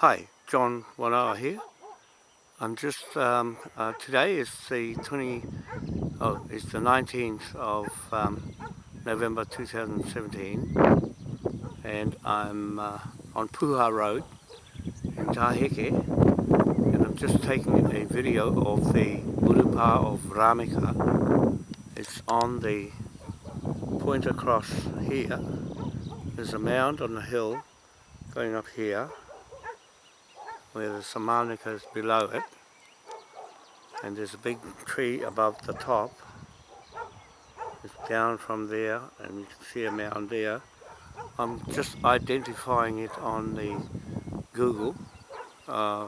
Hi, John Wanoa here. I'm just, um, uh, today is the 20, oh, it's the 19th of um, November 2017 and I'm uh, on Puha Road in Taheke and I'm just taking a video of the Urupa of Rameka. It's on the point across here. There's a mound on the hill going up here where the Samanica is below it. And there's a big tree above the top. It's down from there and you can see a mound there. I'm just identifying it on the Google uh,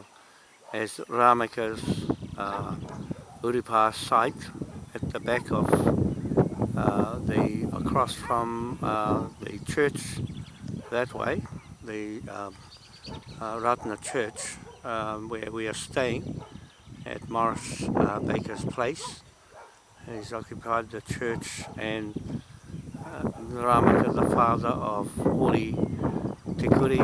as Rameka's uh, Urupa site at the back of uh, the across from uh, the church that way the um, uh, Ratna Church um, where we are staying at Morris uh, Baker's place. He's occupied the church and uh, Ramaka, the father of Hori Tikuri,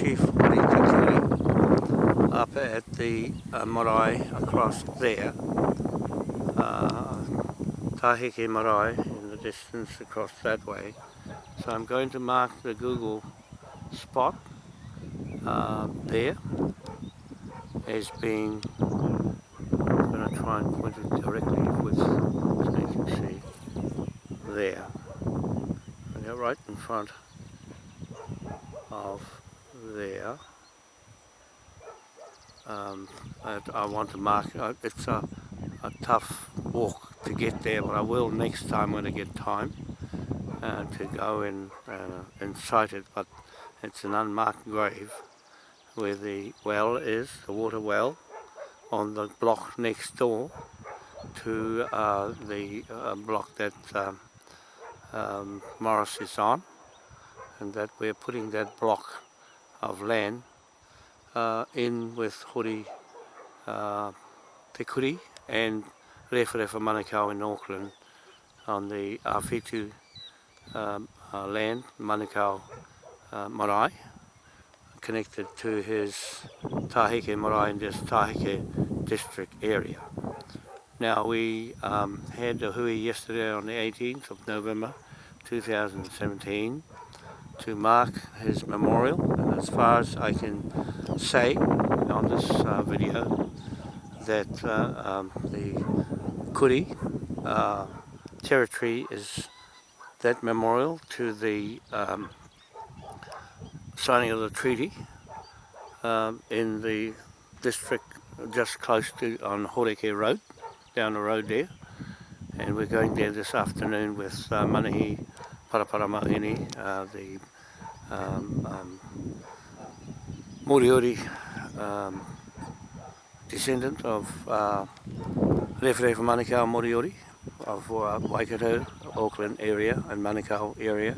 Chief Hori Tikuri, up at the uh, marae across there. Uh, Taheke marae in the distance across that way. So I'm going to mark the Google spot uh, there as being, I'm going to try and point it directly with, so you can see, there. And right in front of there. Um, I want to mark, uh, it's a, a tough walk to get there, but I will next time when I get time uh, to go and, uh, and site it, but it's an unmarked grave where the well is, the water well, on the block next door to uh, the uh, block that um, um, Morris is on. And that we're putting that block of land uh, in with Hori uh, Te Kuri and Rewharewa Manukau in Auckland on the Awhitu um, uh, land, Manukau uh, marae connected to his Taheke marae in this Taheke district area. Now we um, had a hui yesterday on the 18th of November 2017 to mark his memorial and as far as I can say on this uh, video that uh, um, the Kuri uh, territory is that memorial to the um, signing of the treaty um, in the district just close to on Horeke Road, down the road there. And we're going there this afternoon with uh, Manahi Paraparamaini, uh, the um, um, Moriori um, descendant of uh, Rewharewa Manukau Moriori of uh, Waikato, Auckland area and Manukau area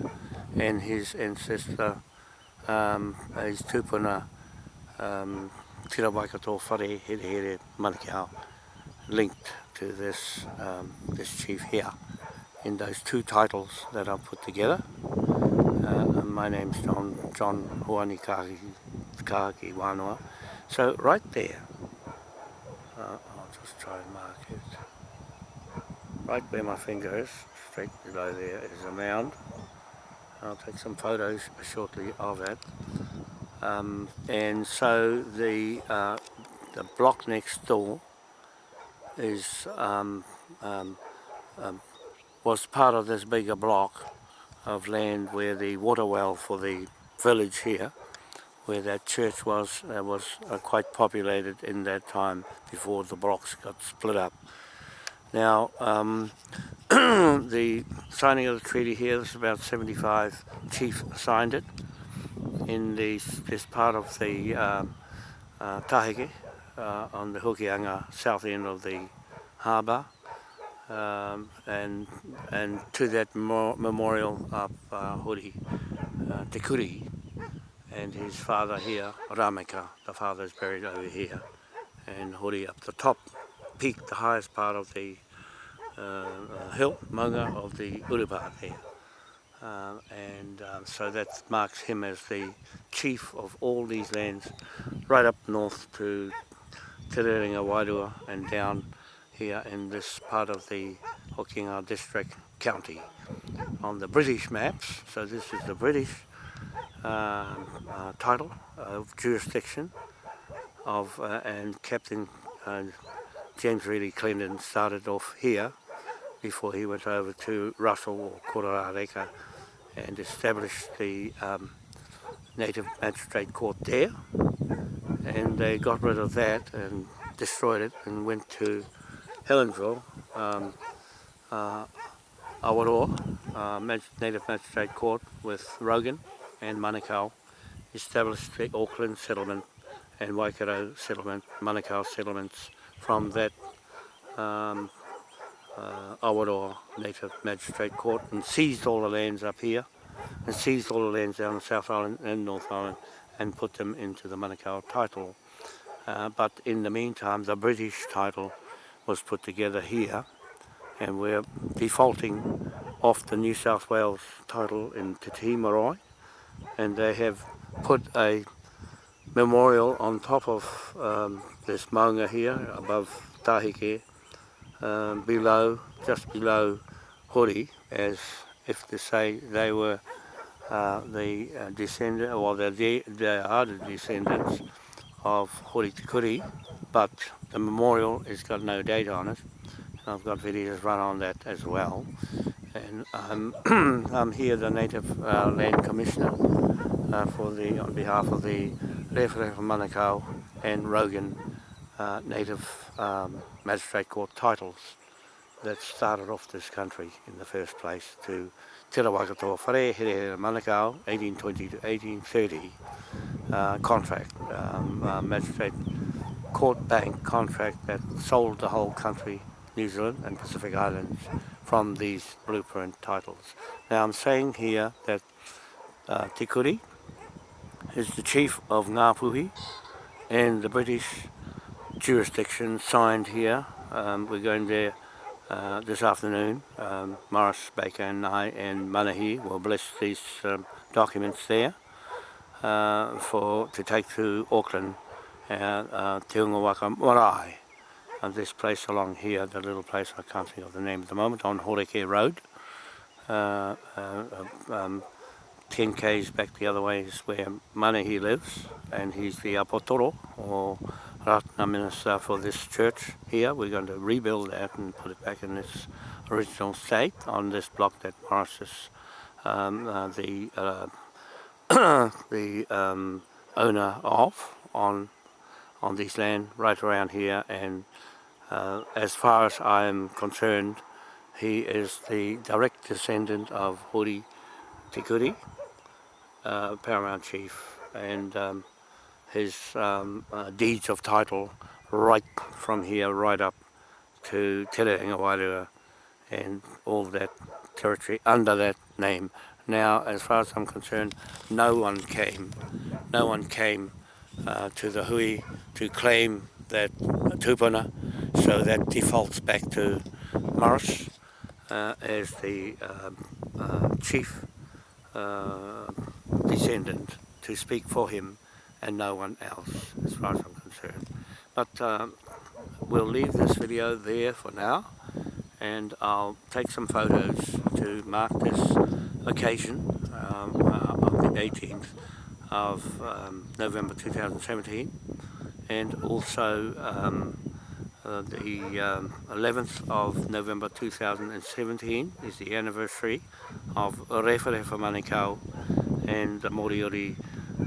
and his ancestor um, is tūpuna um, Tira Waikato Whare Here Here Manukau linked to this um, this chief here in those two titles that I've put together. Uh, my name's John, John Hoani Kahaki, Kahaki Wanoa. So right there, uh, I'll just try and mark it. Right where my finger is, straight below there is a mound. I'll take some photos shortly of it. Um, and so the uh, the block next door is um, um, um, was part of this bigger block of land where the water well for the village here where that church was uh, was uh, quite populated in that time before the blocks got split up. Now um, the signing of the treaty here, there's about 75 chiefs signed it in the, this part of the uh, uh, Tahike uh, on the Hokianga south end of the harbour. Um, and and to that memorial of uh, Hori uh, Te Kuri and his father here, Rameka, the father is buried over here. And Hori up the top peak, the highest part of the uh, uh, maunga of the Urupa there. Um, and um, so that marks him as the chief of all these lands right up north to Te Reringa Wairua and down here in this part of the Hokinga District County on the British maps. So this is the British uh, uh, title of jurisdiction of uh, and Captain uh, James Reedy Clinton started off here before he went over to Russell or Kororareka and established the um, native magistrate court there. And they got rid of that and destroyed it and went to Helensville, um, uh, Awaroa, uh, native magistrate court with Rogan and Manukau established the Auckland settlement and Waikato settlement, Manukau settlements from that um, uh, Awaroa Native Magistrate Court and seized all the lands up here and seized all the lands down the South Island and North Island and put them into the Manukau title. Uh, but in the meantime the British title was put together here and we're defaulting off the New South Wales title in Te Tii and they have put a memorial on top of um, this maunga here above Tahike um, below, just below Hori as if to say they were uh, the uh, descendant, well, they're the, they are the descendants of Hori Tikuri, but the memorial has got no date on it. And I've got videos run on that as well. And I'm, I'm here, the Native uh, Land Commissioner, uh, for the on behalf of the Rewharewha Manukau and Rogan uh, Native um, Magistrate Court titles that started off this country in the first place to Te Rawakatoa Whare Here Manukau 1820 to 1830 uh, contract, um, uh, magistrate court bank contract that sold the whole country, New Zealand and Pacific Islands, from these blueprint titles. Now I'm saying here that uh, Te Kuri is the chief of Ngāpuhi and the British jurisdiction signed here. Um, we're going there uh, this afternoon. Um, Morris, Baker and I and Manahi will bless these um, documents there uh, for to take to Auckland and uh, Te Ungawaka Marae. And this place along here, the little place I can't think of the name at the moment, on Horeke Road. Uh, uh, um, 10 k's back the other way is where Manahi lives and he's the apotoro or Ratana minister for this church here. We're going to rebuild that and put it back in its original state on this block that is um, uh, the uh, the um, owner of on on this land right around here and uh, as far as I am concerned he is the direct descendant of Hori Te Kuri, uh, Paramount Chief and um, his um, uh, deeds of title right from here right up to Te Wairua and all that territory under that name. Now, as far as I'm concerned, no one came, no one came uh, to the hui to claim that tupuna, so that defaults back to Morris uh, as the um, uh, chief uh, descendant to speak for him and no one else as far as I'm concerned. But um, we'll leave this video there for now and I'll take some photos to mark this occasion um, uh, of the 18th of um, November 2017 and also um, uh, the 11th um, of November 2017 is the anniversary of Rewharewha Manukau and the Moriori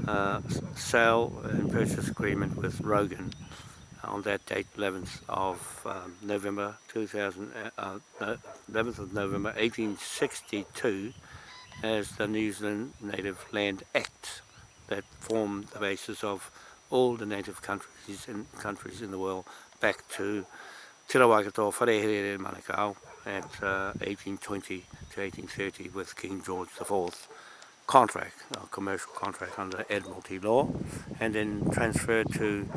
uh, sale and purchase agreement with Rogan on that date 11th of um, November 2000 uh, uh, 11th of November 1862 as the New Zealand Native Land Act that formed the basis of all the native countries in countries in the world back to Te Rawakato Wharehere Manukau at uh, 1820 to 1830 with King George IV contract, a commercial contract under Admiralty law, and then transferred to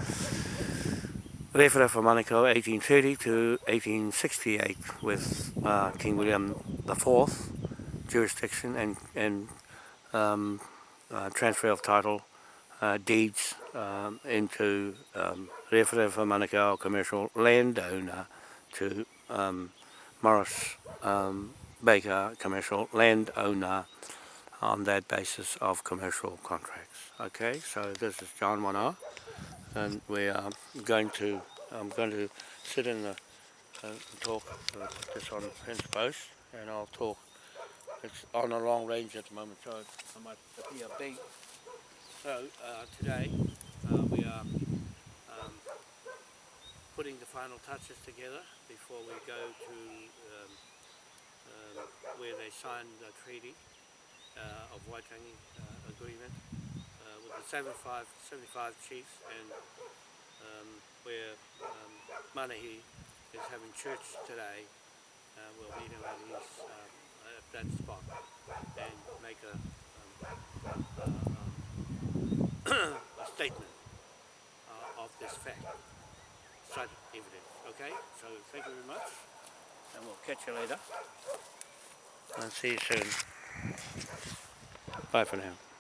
Rewharewha Manukau 1830 to 1868 with uh, King William IV jurisdiction and, and um, uh, transfer of title uh, deeds um, into um, Rewharewha Manukau commercial landowner to um, Morris um, Baker commercial landowner on that basis of commercial contracts. Okay, so this is John Wana and we are going to, I'm going to sit in the, uh, talk, uh, put this on the fence post and I'll talk, it's on a long range at the moment so I might appear big. So uh, today uh, we are um, putting the final touches together before we go to um, um, where they sign the treaty uh, of Waitangi uh, agreement uh, with the 75, 75 chiefs and um, where um, Manahi is having church today. Uh, we'll meet him at, his, uh, at that spot and make a, um, uh, a statement uh, of this fact, such evidence. Okay, so thank you very much and we'll catch you later and see you soon. Bye for now.